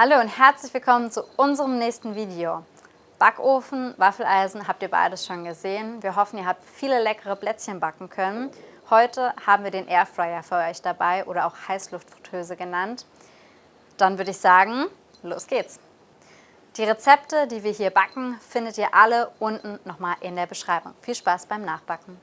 Hallo und herzlich willkommen zu unserem nächsten Video. Backofen, Waffeleisen habt ihr beides schon gesehen. Wir hoffen, ihr habt viele leckere Plätzchen backen können. Heute haben wir den Airfryer für euch dabei oder auch Heißluftfritteuse genannt. Dann würde ich sagen, los geht's. Die Rezepte, die wir hier backen, findet ihr alle unten nochmal in der Beschreibung. Viel Spaß beim Nachbacken.